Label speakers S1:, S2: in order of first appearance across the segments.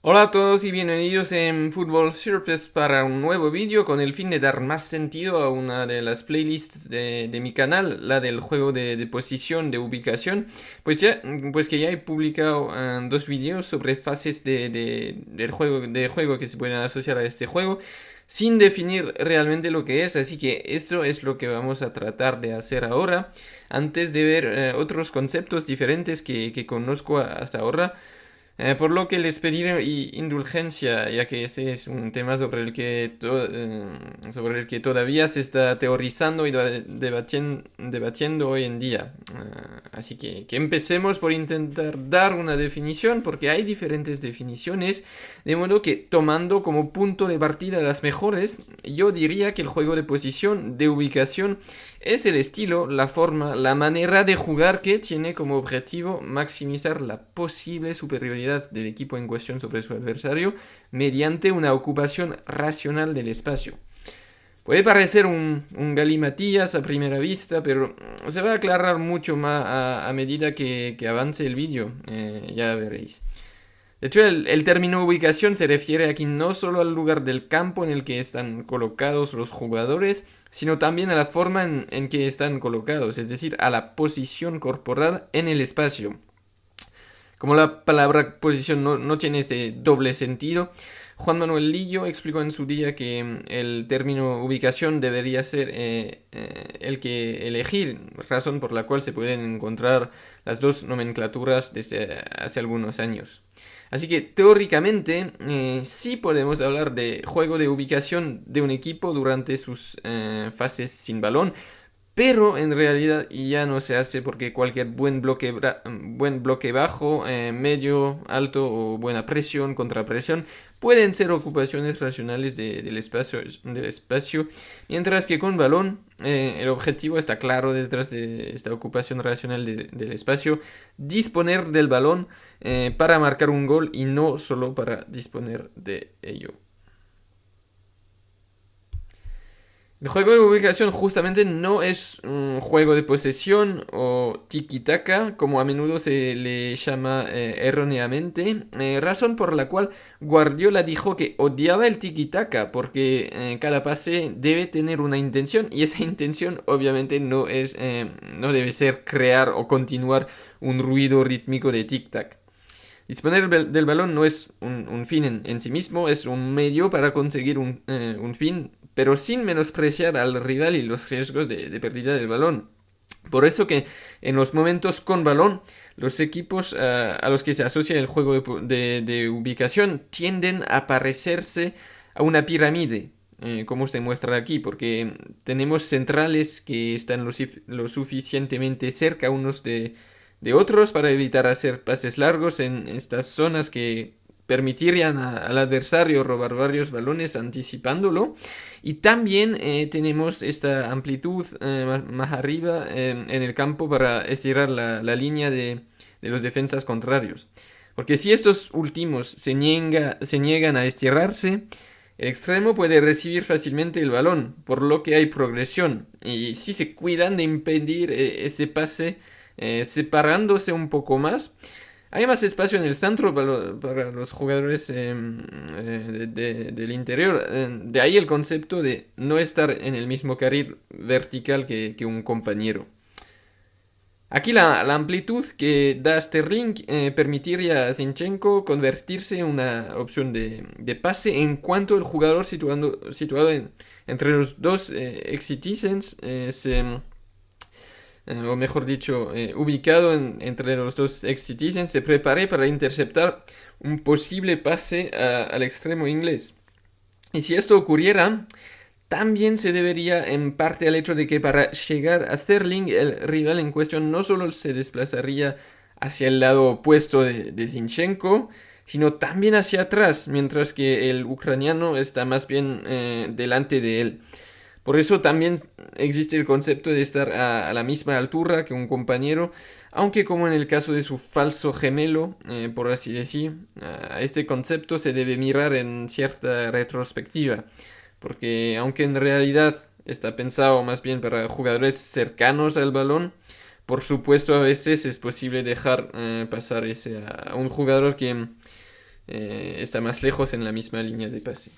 S1: Hola a todos y bienvenidos en Fútbol Surface para un nuevo vídeo con el fin de dar más sentido a una de las playlists de, mi canal, la del juego de, posición, de ubicación. Pues ya, pues que ya he publicado eh, dos vídeos sobre fases de, del juego, de juego que se pueden asociar a este juego sin definir realmente lo que es, así que esto es lo que vamos a tratar de hacer ahora, antes de ver eh, otros conceptos diferentes que, que conozco hasta ahora. Eh, por lo que les pediré indulgencia, ya que este es un tema sobre el que, eh, sobre el que todavía se está teorizando y debatiendo, hoy en día. Eh, así que, que empecemos por intentar dar una definición, porque hay diferentes definiciones, de modo que tomando como punto de partida las mejores, yo diría que el juego de posición, de ubicación, es el estilo, la forma, la manera de jugar que tiene como objetivo maximizar la posible superioridad del equipo en cuestión sobre su adversario mediante una ocupación racional del espacio. Puede parecer un, galimatías a primera vista, pero se va a aclarar mucho más a, medida que, avance el vídeo, eh, ya veréis. De hecho, el, término ubicación se refiere aquí no solo al lugar del campo en el que están colocados los jugadores, sino también a la forma en que están colocados, es decir, a la posición corporal en el espacio. Como la palabra posición no, tiene este doble sentido, Juan Manuel Lillo explicó en su día que mm, el término ubicación debería ser eh, eh, el que elegir, razón por la cual se pueden encontrar las dos nomenclaturas desde hace algunos años. Así que teóricamente eh, sí podemos hablar de juego de ubicación de un equipo durante sus fases sin balón, pero en realidad ya no se hace porque cualquier buen bloque, buen bloque bajo, eh, medio, alto o buena presión, contrapresión pueden ser ocupaciones racionales del, espacio, del espacio, mientras que con balón eh, el objetivo está claro detrás de esta ocupación racional del espacio, disponer del balón eh, para marcar un gol y no solo para disponer de ello. El juego de ubicación justamente no es un juego de posesión o tiki-taka, como a menudo se le llama eh, erróneamente, eh, razón por la cual Guardiola dijo que odiaba el tiki-taka, porque eh, cada pase debe tener una intención, y esa intención obviamente no, es, no debe ser crear o continuar un ruido rítmico de tic-tac. Disponer del balón no es un, fin en, sí mismo, es un medio para conseguir un, un fin pero sin menospreciar al rival y los riesgos de, pérdida del balón. Por eso que en los momentos con balón, los equipos eh, a los que se asocia el juego de, ubicación tienden a parecerse a una pirámide, eh, como se muestra aquí, porque tenemos centrales que están lo, suficientemente cerca unos de, otros para evitar hacer pases largos en estas zonas que permitirían al adversario robar varios balones anticipándolo. Y también eh, tenemos esta amplitud eh, más arriba en el campo para estirar la, línea de, los defensas contrarios. Porque si estos últimos se, se niegan a estirarse, el extremo puede recibir fácilmente el balón, por lo que hay progresión. Y si se cuidan de impedir eh, este pase separándose un poco más, hay más espacio en el centro para, los jugadores em, eh, del interior. De ahí el concepto de no estar en el mismo carril vertical que, un compañero. Aquí la, amplitud que da Sterling eh, permitiría a Zinchenko convertirse en una opción de, pase en cuanto el jugador situado entre los dos eh, se eh, o mejor dicho, eh, ubicado entre los dos ex-citizens, se prepare para interceptar un posible pase al extremo inglés. Y si esto ocurriera, también se debería en parte al hecho de que para llegar a Sterling, el rival en cuestión no solo se desplazaría hacia el lado opuesto de, Zinchenko, sino también hacia atrás, mientras que el ucraniano está más bien eh, delante de él. Por eso también existe el concepto de estar a, la misma altura que un compañero, aunque como en el caso de su falso gemelo, eh, por así decir, a este concepto se debe mirar en cierta retrospectiva, porque aunque en realidad está pensado más bien para jugadores cercanos al balón, por supuesto a veces es posible dejar eh, pasar ese a un jugador que está más lejos en la misma línea de pase.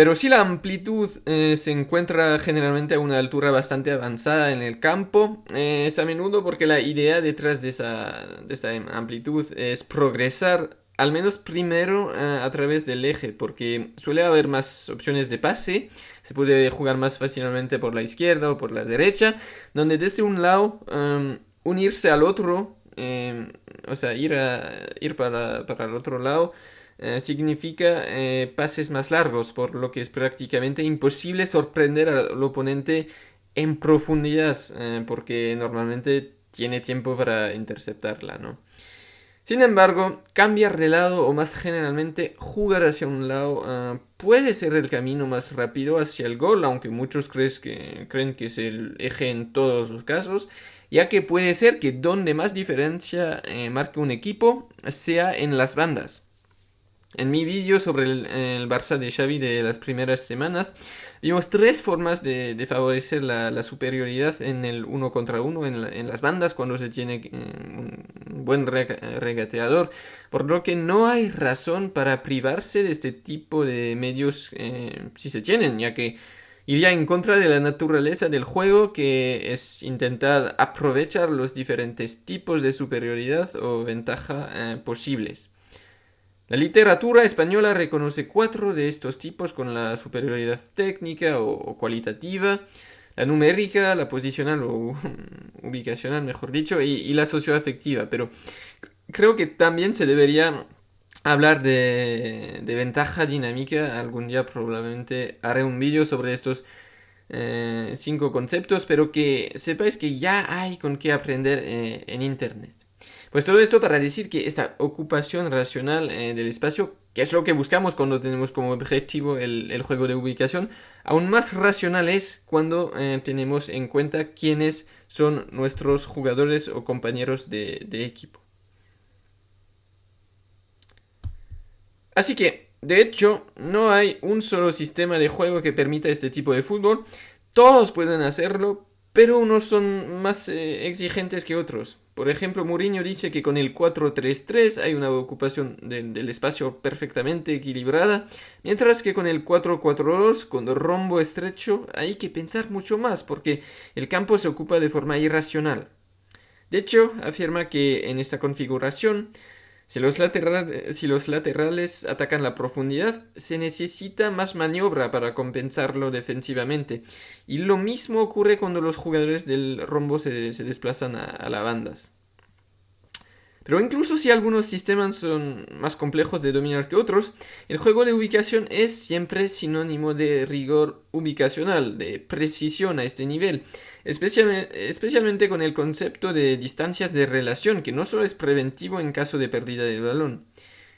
S1: Pero si la amplitud eh, se encuentra generalmente a una altura bastante avanzada en el campo, eh, es a menudo porque la idea detrás de, esa, esta amplitud es progresar al menos primero eh, a través del eje, porque suele haber más opciones de pase, se puede jugar más fácilmente por la izquierda o por la derecha, donde desde un lado em, unirse al otro, em, o sea, ir, a, ir para, para el otro lado, eh, significa eh, pases más largos, por lo que es prácticamente imposible sorprender al oponente en profundidad, eh, porque normalmente tiene tiempo para interceptarla, ¿no? Sin embargo, cambiar de lado o más generalmente jugar hacia un lado puede ser el camino más rápido hacia el gol, aunque muchos que, creen que es el eje en todos los casos, ya que puede ser que donde más diferencia marque un equipo sea en las bandas. En mi vídeo sobre el, Barça de Xavi de las primeras semanas, vimos tres formas de, favorecer la, superioridad en el uno contra uno en, las bandas cuando se tiene eh, un buen regateador, por lo que no hay razón para privarse de este tipo de medios eh, si se tienen, ya que iría en contra de la naturaleza del juego que es intentar aprovechar los diferentes tipos de superioridad o ventaja eh, posibles. La literatura española reconoce cuatro de estos tipos con la superioridad técnica o, cualitativa, la numérica, la posicional o ubicacional, mejor dicho, y, la socioafectiva. Pero creo que también se debería hablar de, ventaja dinámica. Algún día probablemente haré un vídeo sobre estos eh, cinco conceptos, pero que sepáis que ya hay con qué aprender eh, en Internet. Pues todo esto para decir que esta ocupación racional eh, del espacio, que es lo que buscamos cuando tenemos como objetivo el, juego de ubicación, aún más racional es cuando eh, tenemos en cuenta quiénes son nuestros jugadores o compañeros de, de equipo. Así que, de hecho, no hay un solo sistema de juego que permita este tipo de fútbol. Todos pueden hacerlo, pero unos son más eh, exigentes que otros. Por ejemplo, Mourinho dice que con el 4-3-3 hay una ocupación del espacio perfectamente equilibrada, mientras que con el 4-4-2, con rombo estrecho, hay que pensar mucho más, porque el campo se ocupa de forma irracional. De hecho, afirma que en esta configuración si los, laterales, atacan la profundidad, se necesita más maniobra para compensarlo defensivamente. Y lo mismo ocurre cuando los jugadores del rombo se, desplazan a, a las bandas. Pero incluso si algunos sistemas son más complejos de dominar que otros, el juego de ubicación es siempre sinónimo de rigor ubicacional, de precisión a este nivel, especialmente, con el concepto de distancias de relación, que no solo es preventivo en caso de pérdida del balón.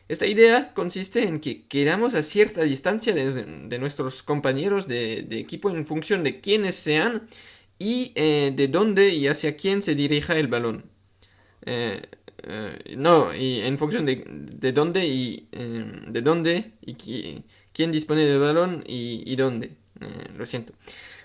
S1: Esta idea consiste en que quedamos a cierta distancia de, nuestros compañeros de, equipo en función de quiénes sean y eh, de dónde y hacia quién se dirija el balón. Eh, eh, no, y en función de, de dónde y em, de dónde y quién dispone del balón y, y dónde. Eh, lo siento.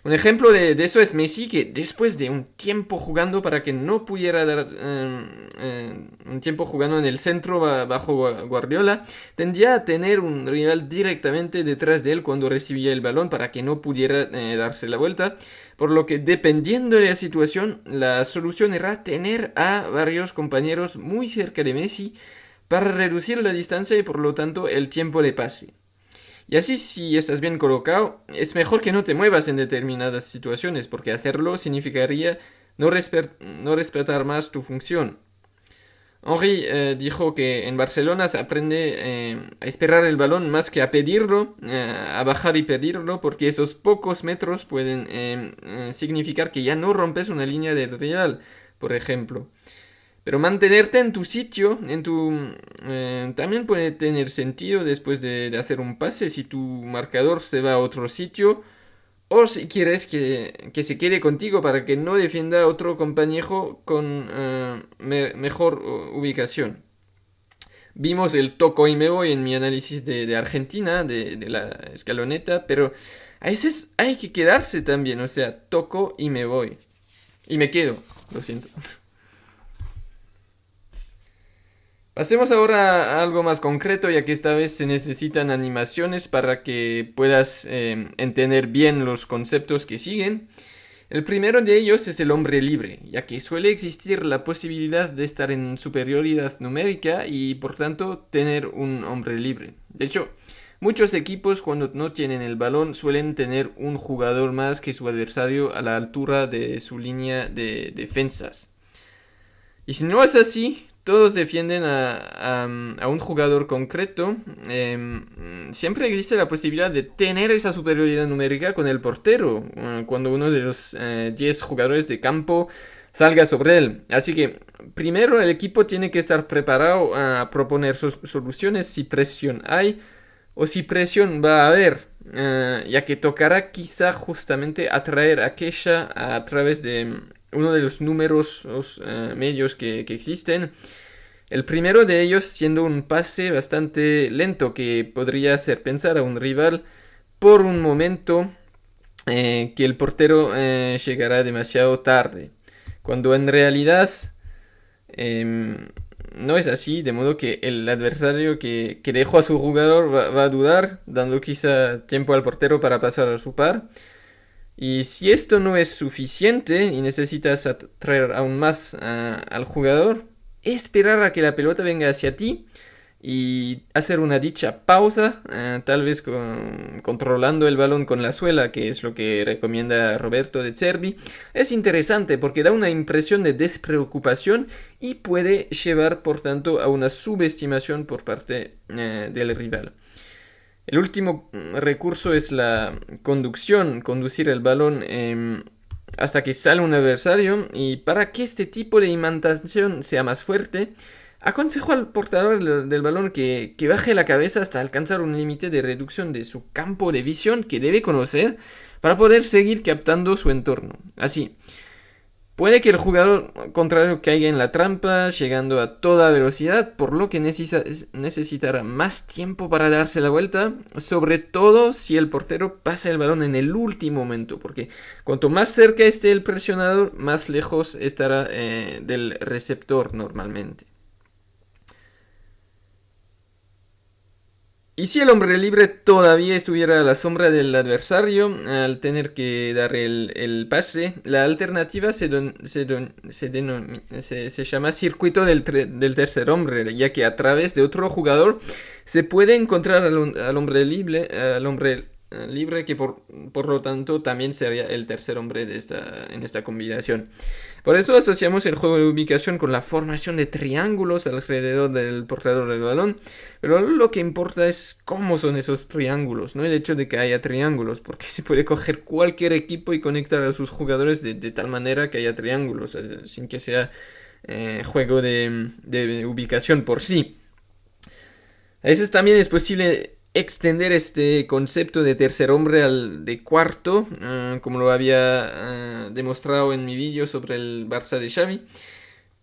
S1: Un ejemplo de, eso es Messi, que después de un tiempo jugando para que no pudiera dar em, em, un tiempo jugando en el centro bajo Guardiola, tendría a tener un rival directamente detrás de él cuando recibía el balón para que no pudiera eh, darse la vuelta. Por lo que dependiendo de la situación, la solución era tener a varios compañeros muy cerca de Messi para reducir la distancia y por lo tanto el tiempo de pase. Y así si estás bien colocado, es mejor que no te muevas en determinadas situaciones, porque hacerlo significaría no, respetar más tu función. Henri eh, dijo que en Barcelona se aprende eh, a esperar el balón más que a pedirlo, eh, a bajar y pedirlo, porque esos pocos metros pueden significar que ya no rompes una línea del real, por ejemplo. Pero mantenerte en tu sitio, en tu, eh, también puede tener sentido después de, hacer un pase si tu marcador se va a otro sitio o si quieres que, se quede contigo para que no defienda a otro compañero con eh, mejor ubicación. Vimos el toco y me voy en mi análisis de, Argentina, de, la escaloneta, pero a veces hay que quedarse también, o sea, toco y me voy. Y me quedo, lo siento. Pasemos ahora a algo más concreto, ya que esta vez se necesitan animaciones para que puedas em, entender bien los conceptos que siguen. El primero de ellos es el hombre libre, ya que suele existir la posibilidad de estar en superioridad numérica y por tanto tener un hombre libre. De hecho, muchos equipos cuando no tienen el balón suelen tener un jugador más que su adversario a la altura de su línea de defensas. Y si no es así, todos defienden a, un jugador concreto, em, siempre existe la posibilidad de tener esa superioridad numérica con el portero, eh, cuando uno de los 10 eh, jugadores de campo salga sobre él. Así que primero el equipo tiene que estar preparado a proponer soluciones si presión hay o si presión va a haber, eh, ya que tocará quizá justamente atraer a Kesha a través de uno de los números eh, medios que, existen. El primero de ellos siendo un pase bastante lento que podría hacer pensar a un rival por un momento eh, que el portero eh, llegará demasiado tarde. Cuando en realidad em, no es así, de modo que el adversario que, dejó a su jugador va, a dudar, dando quizá tiempo al portero para pasar a su par. Y si esto no es suficiente y necesitas atraer aún más al jugador, esperar a que la pelota venga hacia ti y hacer una dicha pausa, eh, tal vez controlando el balón con la suela, que es lo que recomienda Roberto de Cervi, es interesante porque da una impresión de despreocupación y puede llevar por tanto a una subestimación por parte eh, del rival. El último mm, recurso es la conducción, conducir el balón em, hasta que sale un adversario y para que este tipo de imantación sea más fuerte, aconsejo al portador del balón que, que baje la cabeza hasta alcanzar un límite de reducción de su campo de visión que debe conocer para poder seguir captando su entorno. Así, Puede que el jugador contrario caiga en la trampa, llegando a toda velocidad, por lo que necesitará más tiempo para darse la vuelta, sobre todo si el portero pasa el balón en el último momento, porque cuanto más cerca esté el presionador, más lejos estará eh, del receptor normalmente. Y si el hombre libre todavía estuviera a la sombra del adversario, al tener que dar el, pase, la alternativa se, se, llama circuito del, del, tercer hombre, ya que a través de otro jugador se puede encontrar al, al hombre libre, al hombre libre que por, lo tanto también sería el tercer hombre de esta, en esta combinación. Por eso asociamos el juego de ubicación con la formación de triángulos alrededor del portador del balón, pero lo que importa es cómo son esos triángulos, no el hecho de que haya triángulos, porque se puede coger cualquier equipo y conectar a sus jugadores de, tal manera que haya triángulos, eh, sin que sea eh, juego de, de ubicación por sí. A veces también es posible extender este concepto de tercer hombre al de cuarto, ah, como lo había ah, demostrado en mi vídeo sobre el Barça de Xavi.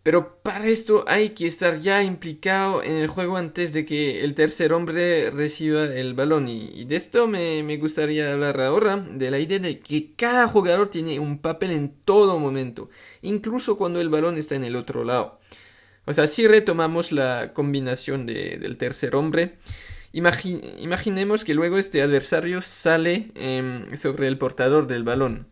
S1: Pero para esto hay que estar ya implicado en el juego antes de que el tercer hombre reciba el balón. Y, de esto me, gustaría hablar ahora, de la idea de que cada jugador tiene un papel en todo momento, incluso cuando el balón está en el otro lado. O sea, si retomamos la combinación de, del tercer hombre, imaginemos que luego este adversario sale em, sobre el portador del balón,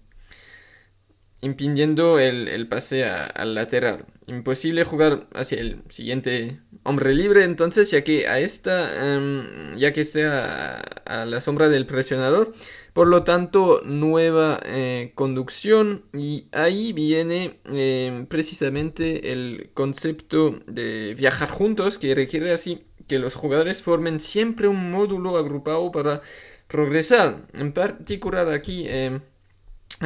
S1: impidiendo el, pase al lateral. Imposible jugar hacia el siguiente hombre libre, entonces, ya que a esta, em, ya que esté a, la sombra del presionador, por lo tanto, nueva eh, conducción y ahí viene em, precisamente el concepto de viajar juntos que requiere así que los jugadores formen siempre un módulo agrupado para progresar. En particular aquí eh,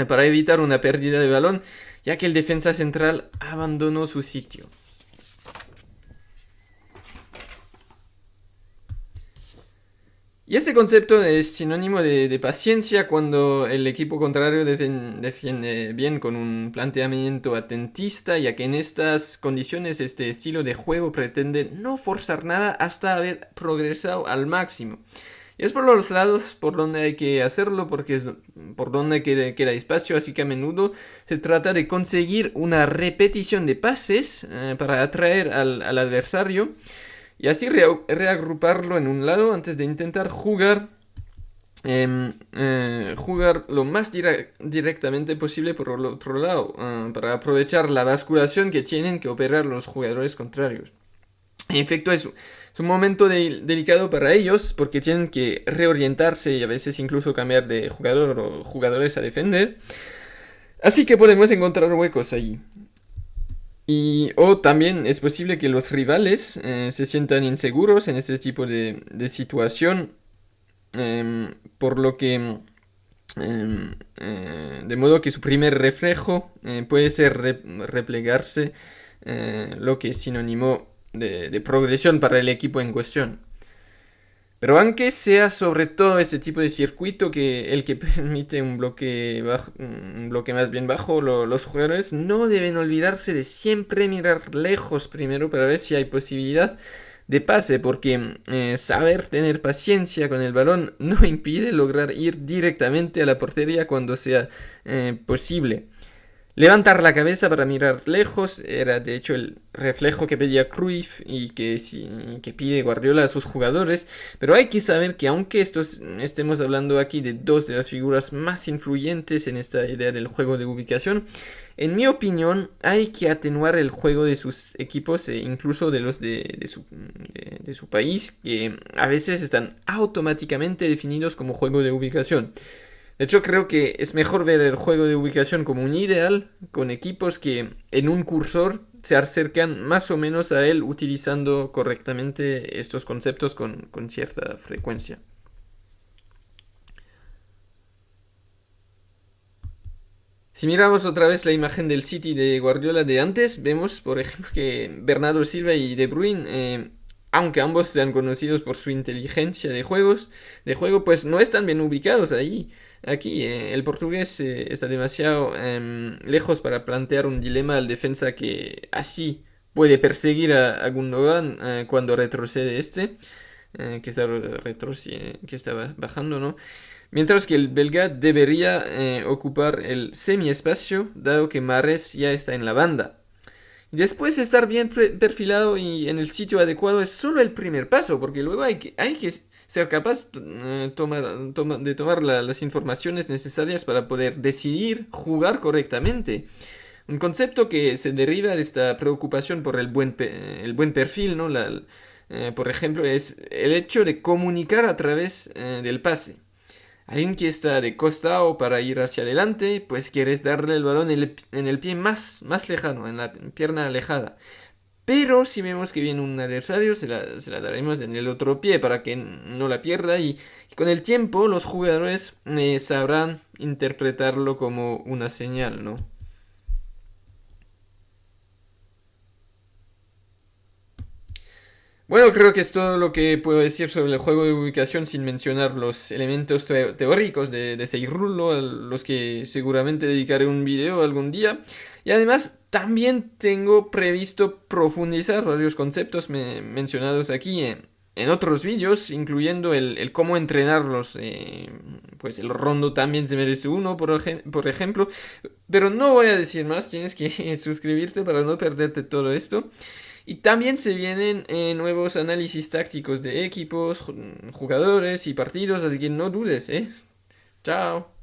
S1: para evitar una pérdida de balón, ya que el defensa central abandonó su sitio. Y este concepto es sinónimo de, paciencia cuando el equipo contrario defiende bien con un planteamiento atentista, ya que en estas condiciones este estilo de juego pretende no forzar nada hasta haber progresado al máximo. Es por los lados por donde hay que hacerlo, porque es por donde queda, espacio, así que a menudo se trata de conseguir una repetición de pases eh, para atraer al, adversario y así reagruparlo en un lado antes de intentar jugar em, eh, jugar lo más directamente posible por el otro lado, eh, para aprovechar la basculación que tienen que operar los jugadores contrarios. En efecto, es, es un momento delicado para ellos porque tienen que reorientarse y a veces incluso cambiar de jugador o jugadores a defender. Así que podemos encontrar huecos allí. Y, o también es posible que los rivales eh, se sientan inseguros en este tipo de, situación, em, por lo que, em, eh, de modo que su primer reflejo eh, puede ser replegarse, lo que es sinónimo de, progresión para el equipo en cuestión. Pero aunque sea sobre todo este tipo de circuito que el que permite un bloque, un bloque más bien bajo, los jugadores no deben olvidarse de siempre mirar lejos primero para ver si hay posibilidad de pase, porque eh, saber tener paciencia con el balón no impide lograr ir directamente a la portería cuando sea eh, posible. Levantar la cabeza para mirar lejos era de hecho el reflejo que pedía Cruyff y que, pide Guardiola a sus jugadores, pero hay que saber que aunque estemos hablando aquí de dos de las figuras más influyentes en esta idea del juego de ubicación, en mi opinión hay que atenuar el juego de sus equipos e incluso de los de su país, que a veces están automáticamente definidos como juego de ubicación. De hecho, creo que es mejor ver el juego de ubicación como un ideal con equipos que en un cursor se acercan más o menos a él utilizando correctamente estos conceptos con, cierta frecuencia. Si miramos otra vez la imagen del City de Guardiola de antes, vemos por ejemplo que Bernardo Silva y De Bruyne eh, aunque ambos sean conocidos por su inteligencia de juegos, de juego, pues no están bien ubicados ahí. Aquí eh, el portugués eh, está demasiado em, lejos para plantear un dilema al defensa que así puede perseguir a, Gundogan eh, cuando retrocede este, que está que está bajando, ¿no? Mientras que el belga debería ocupar el semi-espacio, dado que Mares ya está en la banda. Después de estar bien perfilado y en el sitio adecuado es solo el primer paso, porque luego hay que, hay que ser capaz eh, de tomar las informaciones necesarias para poder decidir jugar correctamente. Un concepto que se deriva de esta preocupación por el buen, el buen perfil, ¿no? Eh, por ejemplo, es el hecho de comunicar a través eh, del pase. Alguien que está de costado para ir hacia adelante, pues quieres darle el balón en el, pie más, más lejano, en la pierna alejada. Pero si vemos que viene un adversario, se la, se la daremos en el otro pie para que no la pierda. Y, con el tiempo los jugadores eh, sabrán interpretarlo como una señal, ¿no? Bueno, creo que es todo lo que puedo decir sobre el juego de ubicación sin mencionar los elementos teóricos de, de a los que seguramente dedicaré un video algún día. Y además también tengo previsto profundizar varios conceptos mencionados aquí en, otros vídeos, incluyendo el, cómo entrenarlos. Eh, pues el rondo también se merece uno, por, por ejemplo. Pero no voy a decir más, tienes que suscribirte para no perderte todo esto. Y también se vienen eh, nuevos análisis tácticos de equipos, jugadores y partidos, así que no dudes, ¿eh? Chao.